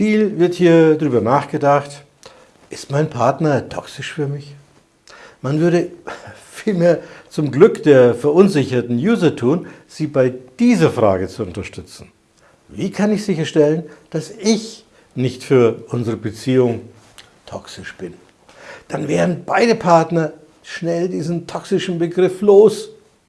Viel wird hier darüber nachgedacht, ist mein Partner toxisch für mich? Man würde vielmehr zum Glück der verunsicherten User tun, sie bei dieser Frage zu unterstützen. Wie kann ich sicherstellen, dass ich nicht für unsere Beziehung toxisch bin? Dann wären beide Partner schnell diesen toxischen Begriff los